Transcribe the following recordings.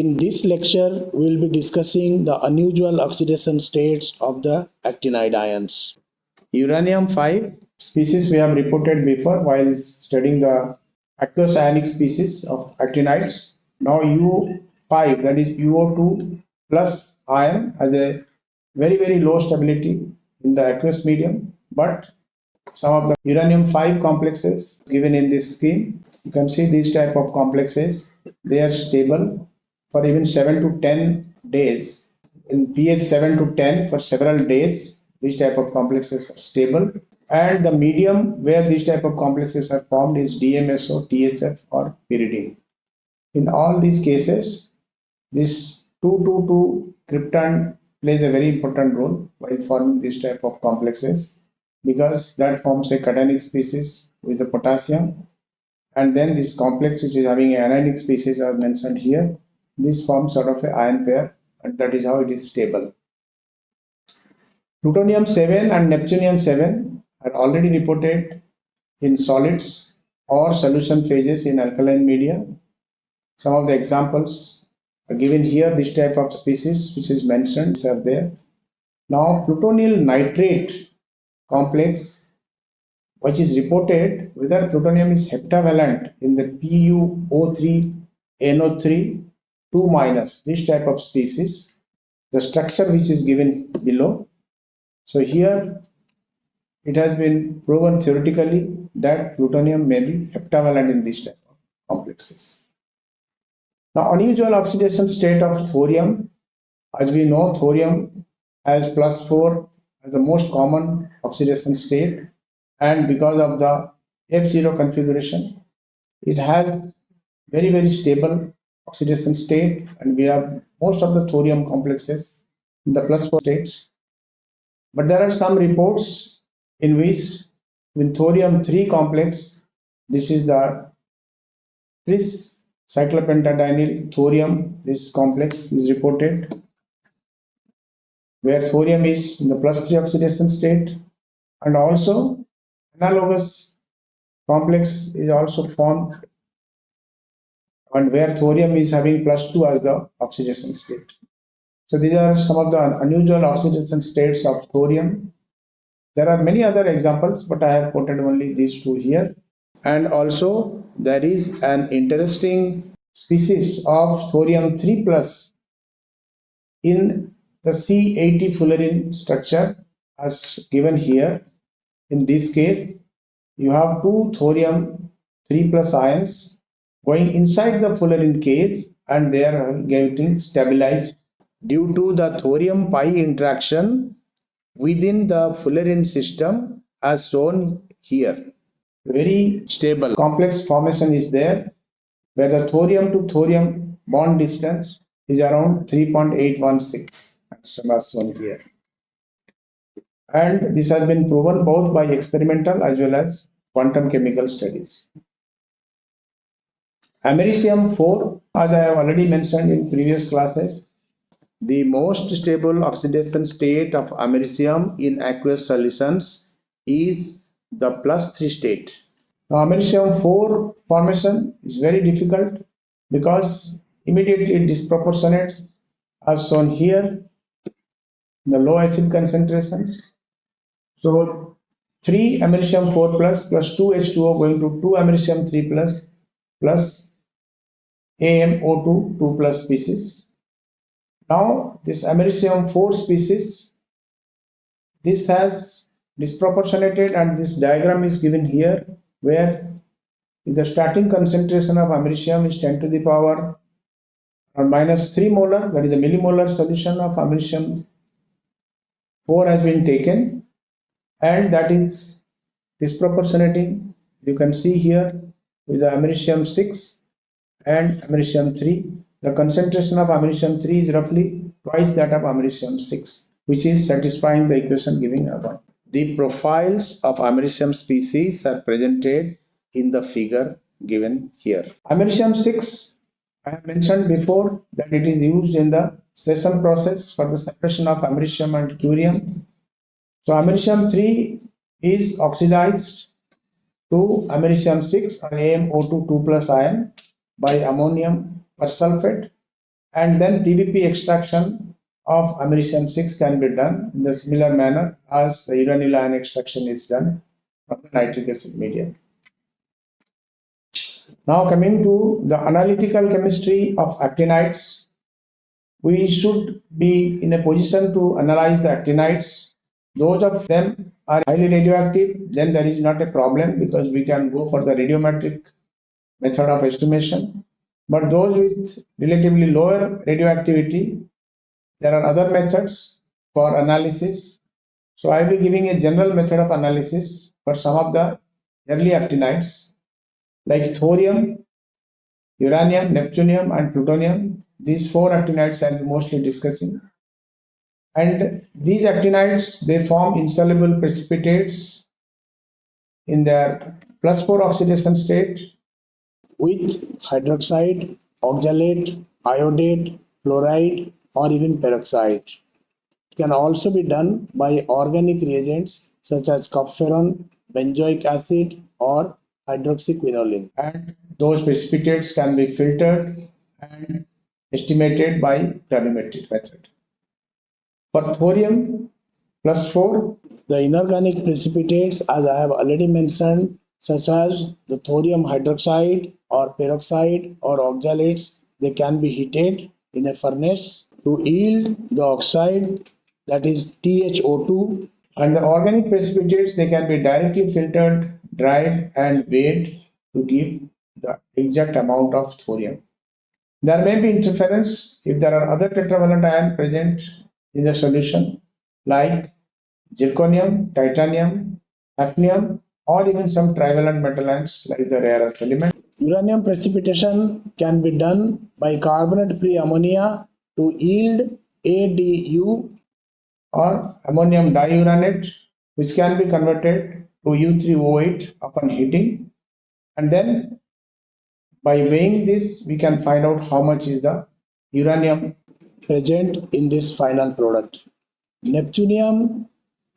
In this lecture, we'll be discussing the unusual oxidation states of the actinide ions. Uranium 5 species we have reported before while studying the aqueous ionic species of actinides. Now U5 that is UO2 plus ion has a very very low stability in the aqueous medium but some of the uranium 5 complexes given in this scheme you can see these type of complexes they are stable for even 7 to 10 days. In pH 7 to 10 for several days, these type of complexes are stable. And the medium where these type of complexes are formed is DMSO, THF or pyridine. In all these cases, this 222 cryptand plays a very important role while forming this type of complexes because that forms a cationic species with the potassium and then this complex which is having an anionic species are mentioned here this forms sort of a ion pair and that is how it is stable. Plutonium 7 and Neptunium 7 are already reported in solids or solution phases in alkaline media. Some of the examples are given here, this type of species which is mentioned are there. Now plutonium nitrate complex which is reported whether plutonium is heptavalent in the PuO3 NO3 2 minus. This type of species the structure which is given below. So here it has been proven theoretically that plutonium may be heptavalent in this type of complexes. Now unusual oxidation state of thorium. As we know thorium has plus 4 as the most common oxidation state. And because of the F0 configuration it has very very stable oxidation state and we have most of the thorium complexes in the plus 4 states. But there are some reports in which with thorium 3 complex, this is the tris cyclopentadienyl thorium, this complex is reported where thorium is in the plus 3 oxidation state and also analogous complex is also formed and where thorium is having plus 2 as the oxidation state. So these are some of the unusual oxidation states of thorium. There are many other examples, but I have quoted only these two here. And also there is an interesting species of thorium 3 plus in the C80 fullerene structure as given here. In this case, you have two thorium 3 plus ions going inside the fullerene case and they are getting stabilized due to the thorium pi interaction within the fullerene system as shown here. Very stable complex formation is there where the thorium to thorium bond distance is around 3.816 angstrom as shown here. And this has been proven both by experimental as well as quantum chemical studies. Americium 4, as I have already mentioned in previous classes, the most stable oxidation state of americium in aqueous solutions is the plus 3 state. Now, americium 4 formation is very difficult because immediately it disproportionates as shown here the low acid concentration. So 3 americium 4 plus plus 2 H2O going to 2 americium 3 plus plus AMO2 2 plus species. Now this americium 4 species, this has disproportionated and this diagram is given here where the starting concentration of americium is 10 to the power or minus 3 molar that is the millimolar solution of americium 4 has been taken and that is disproportionating you can see here with the americium 6 and americium 3. The concentration of americium 3 is roughly twice that of americium 6, which is satisfying the equation giving above. The profiles of americium species are presented in the figure given here. Americium 6, I have mentioned before that it is used in the SESAME process for the separation of americium and curium. So americium 3 is oxidized to americium 6 or AmO2 2 plus ion by ammonium persulfate and then PVP extraction of americium 6 can be done in the similar manner as the uranyl ion extraction is done from the nitric acid medium. Now coming to the analytical chemistry of actinides, we should be in a position to analyze the actinides. Those of them are highly radioactive, then there is not a problem because we can go for the radiometric method of estimation. But those with relatively lower radioactivity, there are other methods for analysis. So I will be giving a general method of analysis for some of the early actinides like thorium, uranium, neptunium, and plutonium. These four actinides I will be mostly discussing. And these actinides they form insoluble precipitates in their plus 4 oxidation state with hydroxide, oxalate, iodate, fluoride, or even peroxide. It can also be done by organic reagents such as cupferron, benzoic acid, or hydroxyquinoline and those precipitates can be filtered and estimated by gravimetric method. For thorium plus 4, the inorganic precipitates as I have already mentioned such as the thorium hydroxide or peroxide or oxalates they can be heated in a furnace to yield the oxide that is THO2 and the organic precipitates they can be directly filtered dried and weighed to give the exact amount of thorium. There may be interference if there are other tetravalent ion present in the solution like zirconium, titanium, hafnium or even some trivalent metal ions like the rare earth element. Uranium precipitation can be done by carbonate-free ammonia to yield ADU or ammonium diuranate which can be converted to U3O8 upon heating and then by weighing this we can find out how much is the uranium present in this final product. Neptunium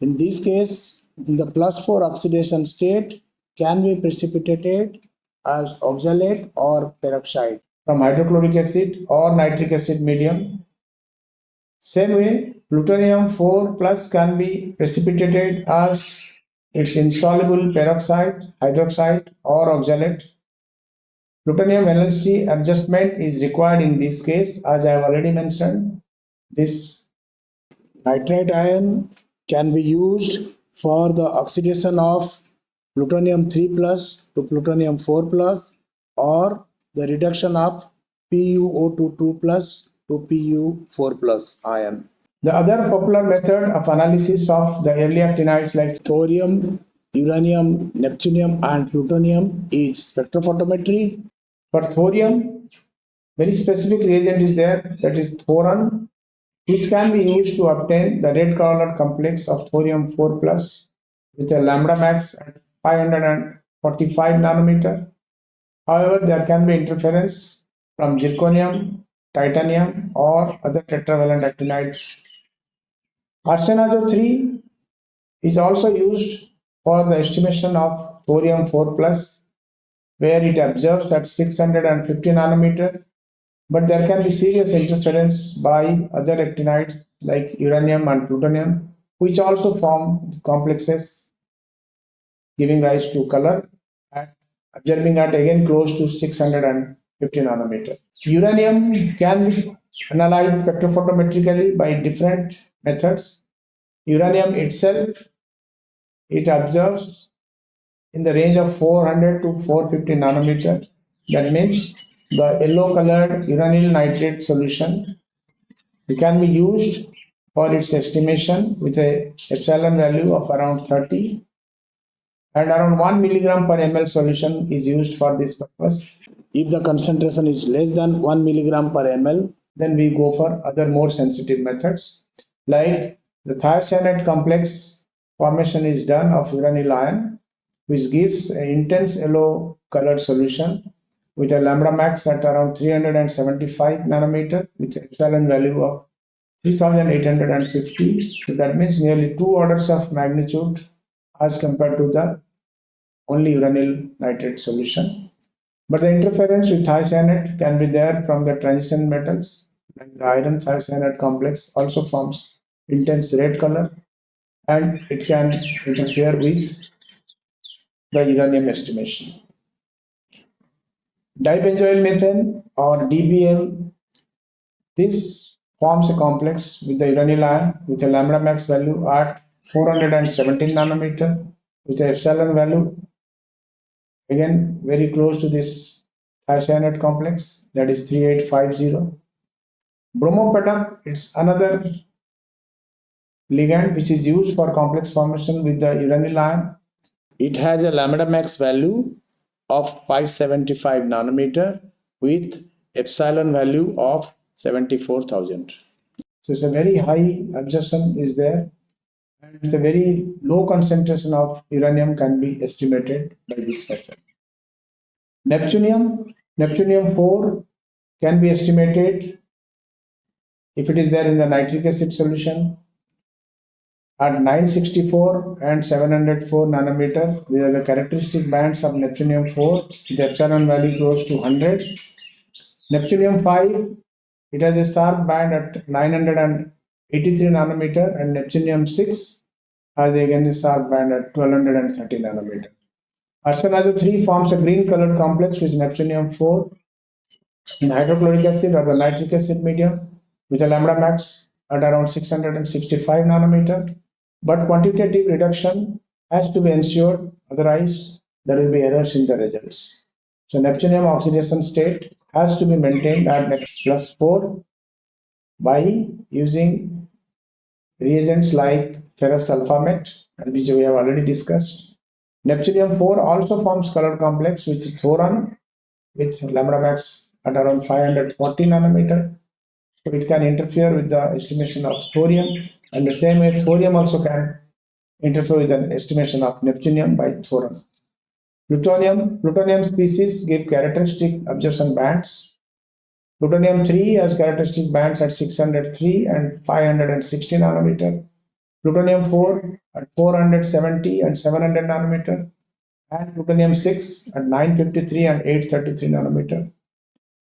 in this case the plus 4 oxidation state can be precipitated as oxalate or peroxide from hydrochloric acid or nitric acid medium. Same way plutonium 4 plus can be precipitated as its insoluble peroxide, hydroxide or oxalate. Plutonium valence adjustment is required in this case as I have already mentioned. This nitrate ion can be used for the oxidation of plutonium 3 plus to plutonium 4 plus or the reduction of PuO2 plus to Pu4 plus ion. The other popular method of analysis of the early actinides like thorium, uranium, neptunium and plutonium is spectrophotometry. For thorium, very specific reagent is there that is thoron which can be used to obtain the red colored complex of thorium 4 plus with a lambda max at 545 nanometer. However, there can be interference from zirconium, titanium or other tetravalent actinides Arsenazo 3 is also used for the estimation of thorium 4 plus where it observes at 650 nanometer but there can be serious interference by other actinides like uranium and plutonium which also form complexes giving rise to color and observing at again close to 650 nanometer. Uranium can be analyzed spectrophotometrically by different methods. Uranium itself, it observes in the range of 400 to 450 nanometer. That means the yellow colored uranyl nitrate solution it can be used for its estimation with a epsilon value of around 30 and around 1 milligram per ml solution is used for this purpose. If the concentration is less than 1 milligram per ml, then we go for other more sensitive methods like the thiocyanate complex formation is done of uranyl ion, which gives an intense yellow colored solution with a lambda max at around 375 nanometer with epsilon value of 3850. So that means nearly two orders of magnitude as compared to the only uranyl nitrate solution. But the interference with thiocyanate can be there from the transition metals like the iron thiocyanate complex also forms intense red color and it can interfere with the uranium estimation. Dibenzoyl methane or DBM, this forms a complex with the uranyl ion with a lambda max value at 417 nanometer with a epsilon value again very close to this thiocyanate complex that is 3850 bromo-PADAP it's another ligand which is used for complex formation with the uranyl ion. It has a lambda max value of 575 nanometer with epsilon value of 74000 so it's a very high absorption is there. And a very low concentration of uranium can be estimated by this method. Neptunium, Neptunium 4 can be estimated if it is there in the nitric acid solution at 964 and 704 nanometer. These are the characteristic bands of Neptunium 4 the epsilon value close to 100. Neptunium 5, it has a sharp band at 983 nanometer and neptunium 6 has again a sharp band at 1230 nanometer. Arsenazo 3 forms a green colored complex with neptunium 4 in hydrochloric acid or the nitric acid medium with a lambda max at around 665 nanometer. But quantitative reduction has to be ensured, otherwise there will be errors in the results. So neptunium oxidation state has to be maintained at plus 4 by using reagents like ferrous sulfamate, which we have already discussed. Neptunium 4 also forms color complex with thoron with lambda max at around 540 nanometer. So it can interfere with the estimation of thorium and the same way thorium also can interfere with an estimation of neptunium by thoron. Plutonium, plutonium species give characteristic absorption bands Plutonium-3 has characteristic bands at 603 and 560 nanometer. Plutonium-4 at 470 and 700 nanometer. And plutonium-6 at 953 and 833 nanometer.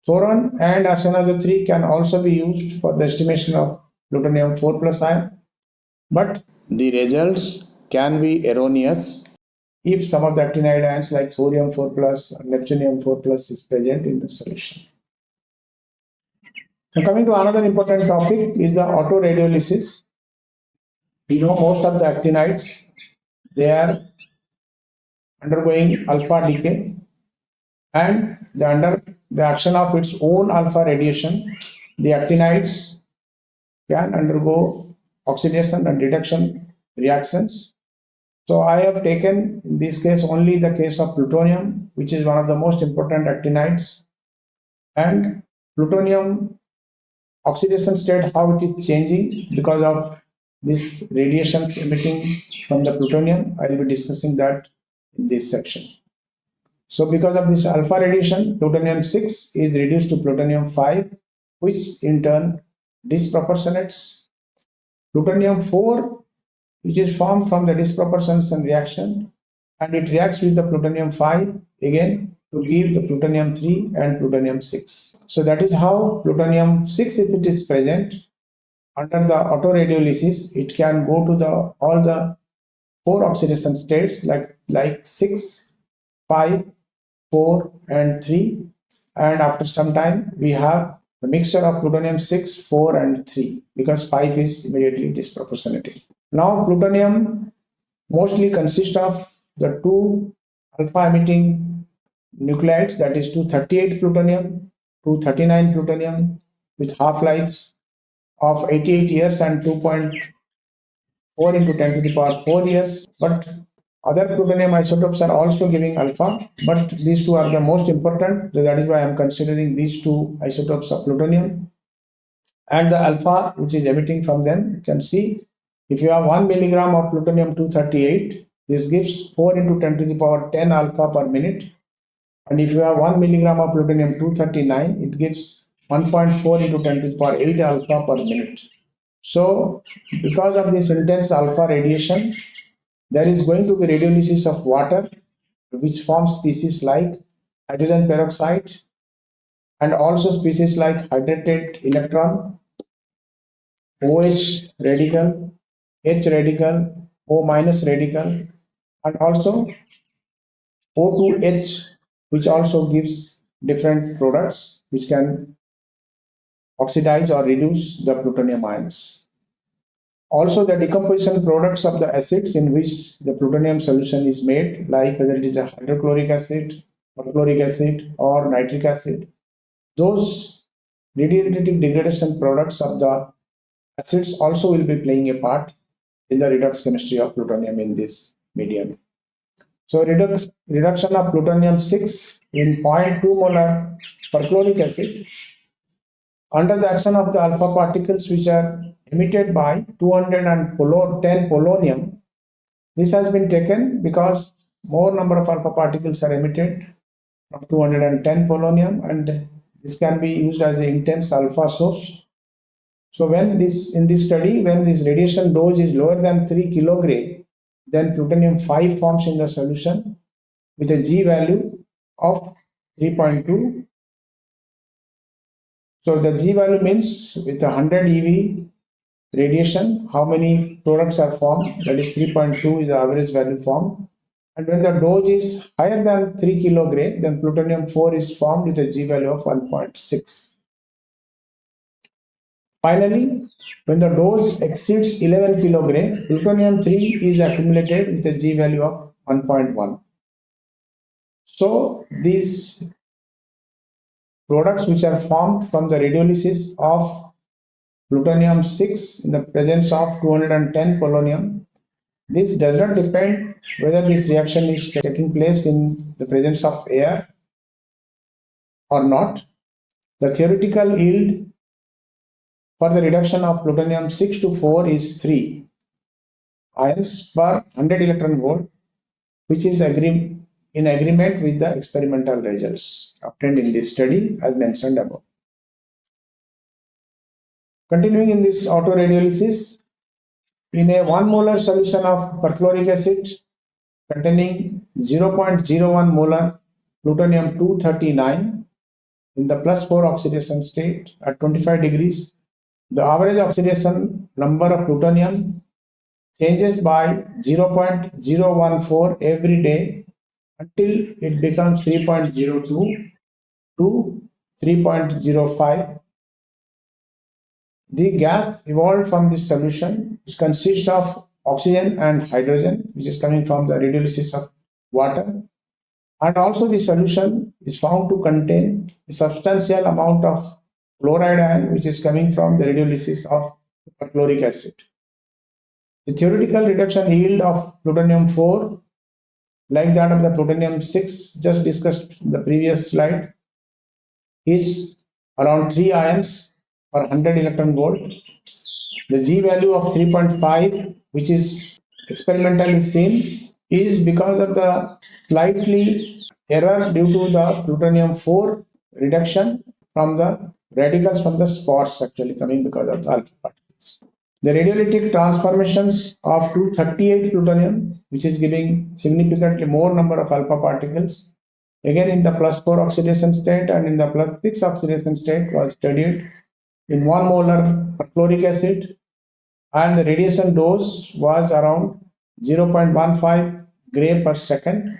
Thoron and arsenazo-3 can also be used for the estimation of plutonium-4 plus ion. But the results can be erroneous if some of the actinide ions like thorium-4 plus or neptunium-4 plus is present in the solution. Now coming to another important topic is the autoradiolysis. We know most of the actinides, they are undergoing alpha decay and the under the action of its own alpha radiation, the actinides can undergo oxidation and reduction reactions. So I have taken in this case only the case of plutonium, which is one of the most important actinides. And plutonium oxidation state how it is changing because of this radiation emitting from the plutonium i will be discussing that in this section so because of this alpha radiation plutonium 6 is reduced to plutonium 5 which in turn disproportionates plutonium 4 which is formed from the disproportionation reaction and it reacts with the plutonium 5 again to give the plutonium 3 and plutonium 6. So that is how plutonium 6 if it is present under the autoradiolysis it can go to the all the four oxidation states like like 6, 5, 4 and 3 and after some time we have the mixture of plutonium 6, 4 and 3 because 5 is immediately disproportionate. Now plutonium mostly consists of the two alpha emitting nuclides that is 238 plutonium, 239 plutonium with half-lives of 88 years and 2.4 into 10 to the power 4 years. But other plutonium isotopes are also giving alpha, but these two are the most important. So that is why I am considering these two isotopes of plutonium. And the alpha which is emitting from them, you can see if you have 1 milligram of plutonium 238, this gives 4 into 10 to the power 10 alpha per minute and if you have 1 milligram of plutonium 239, it gives 1.4 into 10 to the power 8 alpha per minute. So because of this intense alpha radiation, there is going to be radiolysis of water which forms species like hydrogen peroxide and also species like hydrated electron, OH radical, H radical, O minus radical, and also O2H, which also gives different products which can oxidize or reduce the plutonium ions. Also, the decomposition products of the acids in which the plutonium solution is made, like whether it is a hydrochloric acid, perchloric acid, or nitric acid, those radiative degradation products of the acids also will be playing a part in the redox chemistry of plutonium in this medium. So reduction of plutonium-6 in 0.2 molar perchloric acid under the action of the alpha particles which are emitted by 210 polonium. This has been taken because more number of alpha particles are emitted from 210 polonium and this can be used as an intense alpha source. So when this in this study, when this radiation dose is lower than 3 kilogray, then plutonium 5 forms in the solution with a G value of 3.2. So the G value means with 100 EV radiation, how many products are formed, that is 3.2 is the average value formed. And when the dose is higher than 3 kilogray, then plutonium 4 is formed with a G value of 1.6. Finally, when the dose exceeds 11 kilogray, plutonium 3 is accumulated with a G value of 1.1. So these products which are formed from the radiolysis of plutonium 6 in the presence of 210 polonium this does not depend whether this reaction is taking place in the presence of air or not. The theoretical yield for the reduction of plutonium 6 to 4 is 3 ions per 100 electron volt, which is agree in agreement with the experimental results obtained in this study as mentioned above. Continuing in this autoradiolysis, in a 1 molar solution of perchloric acid containing 0.01 molar plutonium 239 in the plus 4 oxidation state at 25 degrees, the average oxidation number of plutonium changes by 0.014 every day until it becomes 3.02 to 3.05 the gas evolved from this solution, which consists of oxygen and hydrogen, which is coming from the radiolysis of water. And also the solution is found to contain a substantial amount of chloride ion, which is coming from the radiolysis of perchloric acid. The theoretical reduction yield of plutonium-4, like that of the plutonium-6, just discussed in the previous slide, is around 3 ions per 100 electron volt. The G value of 3.5, which is experimentally seen, is because of the slightly error due to the plutonium 4 reduction from the radicals from the spores actually coming because of the alpha particles. The radiolytic transformations of 238 plutonium, which is giving significantly more number of alpha particles, again in the plus 4 oxidation state and in the plus 6 oxidation state was studied in 1 molar perchloric acid and the radiation dose was around 0.15 gray per second.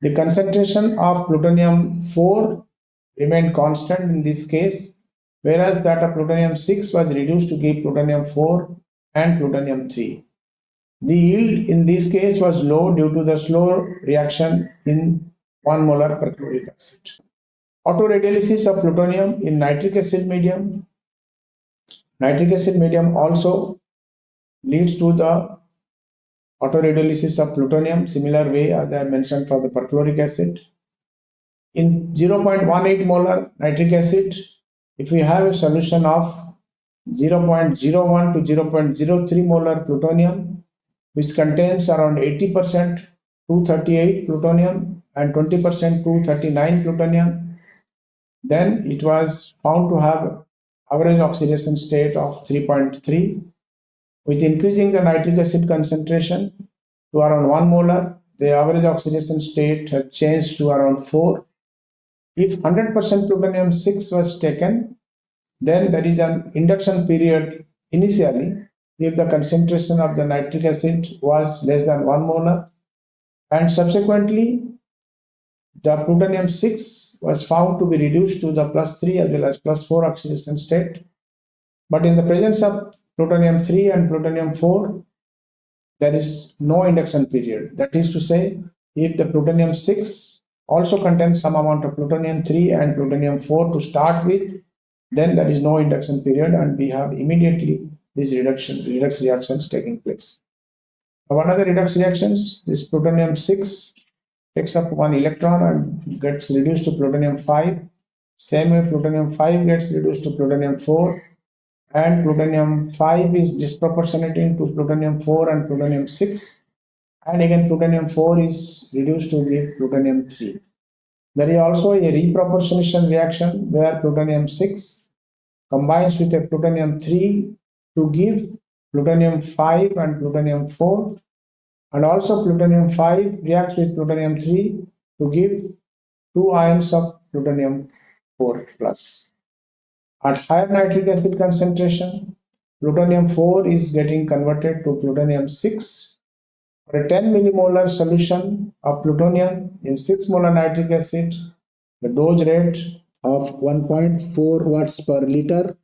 The concentration of plutonium 4 remained constant in this case, whereas that of plutonium 6 was reduced to give plutonium 4 and plutonium 3. The yield in this case was low due to the slow reaction in 1 molar perchloric acid. Autoradiolysis of plutonium in nitric acid medium Nitric acid medium also leads to the autoradiolysis of plutonium, similar way as I mentioned for the perchloric acid. In 0.18 molar nitric acid, if we have a solution of 0.01 to 0.03 molar plutonium, which contains around 80% 238 plutonium and 20% 239 plutonium, then it was found to have average oxidation state of 3.3. With increasing the nitric acid concentration to around 1 molar, the average oxidation state has changed to around 4. If 100% plutonium 6 was taken, then there is an induction period initially if the concentration of the nitric acid was less than 1 molar and subsequently the plutonium 6 was found to be reduced to the plus 3 as well as plus 4 oxidation state. But in the presence of plutonium 3 and plutonium 4, there is no induction period. That is to say, if the plutonium 6 also contains some amount of plutonium 3 and plutonium 4 to start with, then there is no induction period and we have immediately these reduction redox reactions taking place. What are the redox reactions? This plutonium 6 takes up one electron and gets reduced to plutonium 5. Same way plutonium 5 gets reduced to plutonium 4 and plutonium 5 is disproportionate to plutonium 4 and plutonium 6 and again plutonium 4 is reduced to give plutonium 3. There is also a reproportionation reaction where plutonium 6 combines with a plutonium 3 to give plutonium 5 and plutonium 4 and also plutonium 5 reacts with plutonium 3 to give two ions of plutonium 4 plus. At higher nitric acid concentration, plutonium 4 is getting converted to plutonium 6. For a 10 millimolar solution of plutonium in 6 molar nitric acid, the dose rate of 1.4 watts per liter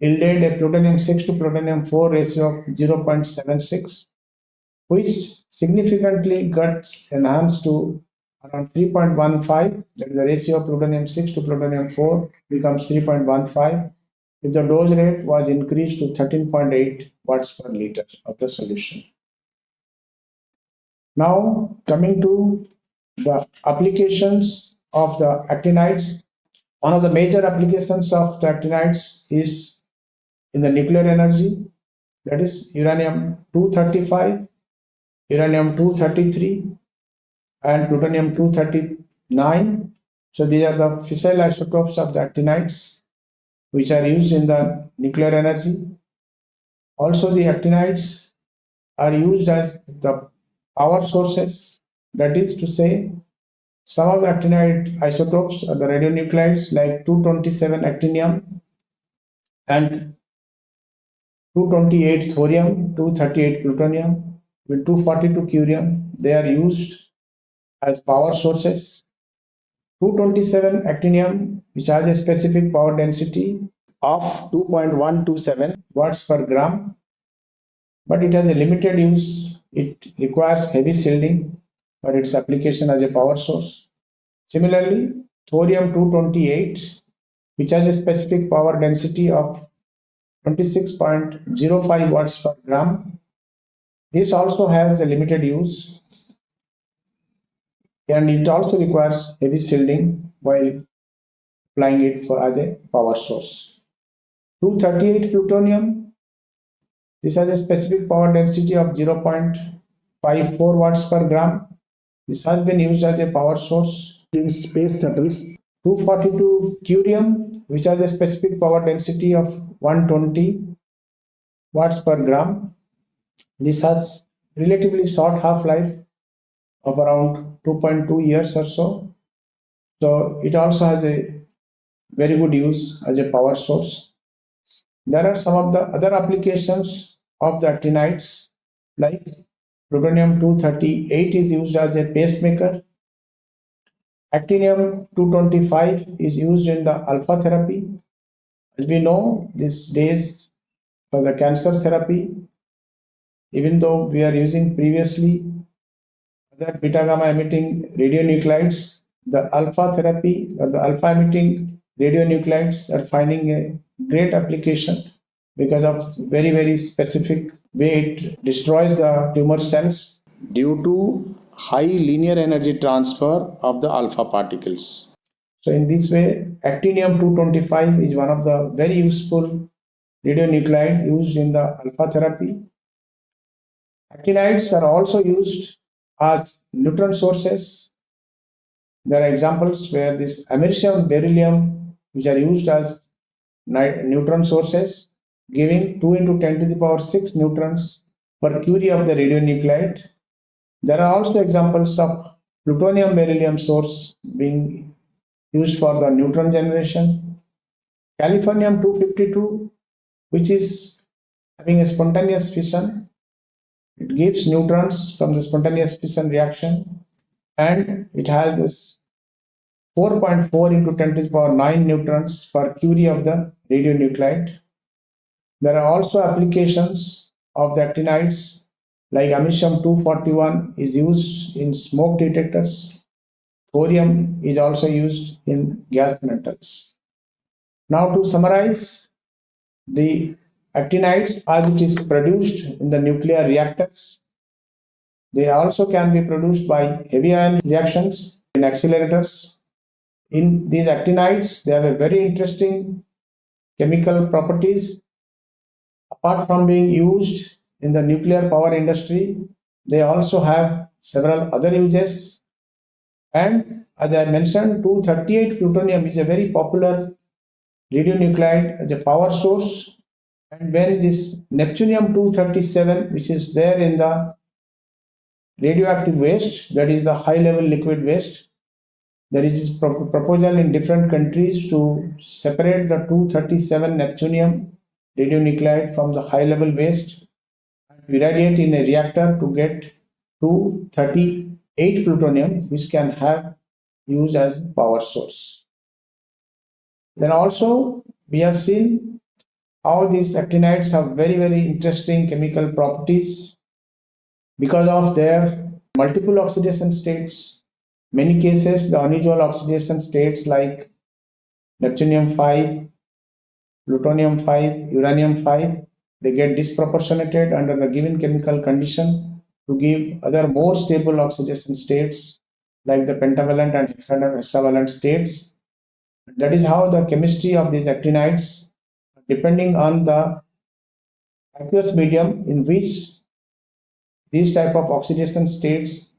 yielded a plutonium 6 to plutonium 4 ratio of 0.76, which significantly gets enhanced to around 3.15, that is the ratio of plutonium 6 to plutonium 4 becomes 3.15 if the dose rate was increased to 13.8 watts per liter of the solution. Now coming to the applications of the actinides, one of the major applications of the actinides is in the nuclear energy. That is uranium 235 uranium 233 and plutonium 239 so these are the fissile isotopes of the actinides which are used in the nuclear energy. Also the actinides are used as the power sources. That is to say some of the actinide isotopes are the radionuclides like 227 actinium and 228 thorium, 238 plutonium, with 242 curium. They are used as power sources. 227 actinium, which has a specific power density of 2.127 watts per gram, but it has a limited use. It requires heavy shielding for its application as a power source. Similarly, thorium 228, which has a specific power density of 26.05 watts per gram. This also has a limited use and it also requires heavy shielding while applying it for as a power source. 238 plutonium, this has a specific power density of 0.54 watts per gram. This has been used as a power source in space shuttles. 242 curium, which has a specific power density of 120 watts per gram. This has relatively short half-life of around 2.2 years or so. So it also has a very good use as a power source. There are some of the other applications of the actinides like plutonium-238 is used as a pacemaker. Actinium-225 is used in the alpha therapy as we know, these days for the cancer therapy, even though we are using previously that beta gamma emitting radionuclides, the alpha therapy or the alpha emitting radionuclides are finding a great application because of very, very specific way it destroys the tumor cells due to high linear energy transfer of the alpha particles. So in this way, actinium-225 is one of the very useful radionuclide used in the alpha therapy. Actinides are also used as neutron sources. There are examples where this americium, beryllium, which are used as neutron sources, giving 2 into 10 to the power 6 neutrons per curie of the radionuclide. There are also examples of plutonium beryllium source being used for the neutron generation. Californium 252, which is having a spontaneous fission. It gives neutrons from the spontaneous fission reaction and it has this 4.4 into 10 to the power 9 neutrons per curie of the radionuclide. There are also applications of the actinides like americium 241 is used in smoke detectors. Thorium is also used in gas mantles. Now to summarize, the actinides as it is produced in the nuclear reactors, they also can be produced by heavy ion reactions in accelerators. In these actinides, they have a very interesting chemical properties. Apart from being used in the nuclear power industry. They also have several other uses. And as I mentioned, 238 plutonium is a very popular radionuclide as a power source. And when this Neptunium 237, which is there in the radioactive waste, that is the high level liquid waste, there is pro proposal in different countries to separate the 237 Neptunium radionuclide from the high level waste and irradiate in a reactor to get to 38 plutonium which can have used as power source. Then also we have seen how these actinides have very very interesting chemical properties because of their multiple oxidation states. Many cases the unusual oxidation states like neptunium 5, plutonium 5, uranium 5 they get disproportionated under the given chemical condition to give other more stable oxidation states like the pentavalent and hexavalent states. That is how the chemistry of these actinides, depending on the aqueous medium in which these type of oxidation states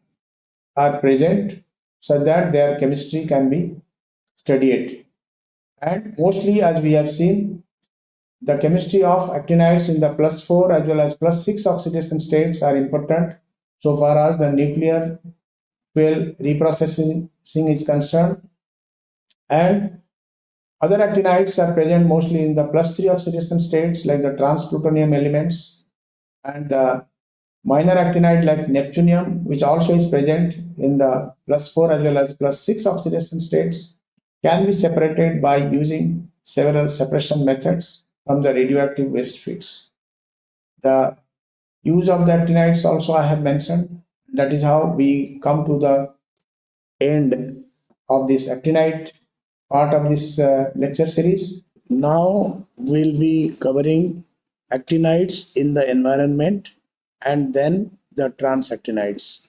are present so that their chemistry can be studied. And mostly as we have seen, the chemistry of actinides in the plus 4 as well as plus 6 oxidation states are important so far as the nuclear fuel reprocessing is concerned. And other actinides are present mostly in the plus 3 oxidation states like the transplutonium elements and the minor actinide like neptunium which also is present in the plus 4 as well as plus 6 oxidation states can be separated by using several separation methods from the radioactive waste feeds. The use of the actinides also I have mentioned. That is how we come to the end of this actinide part of this uh, lecture series. Now we'll be covering actinides in the environment and then the transactinides.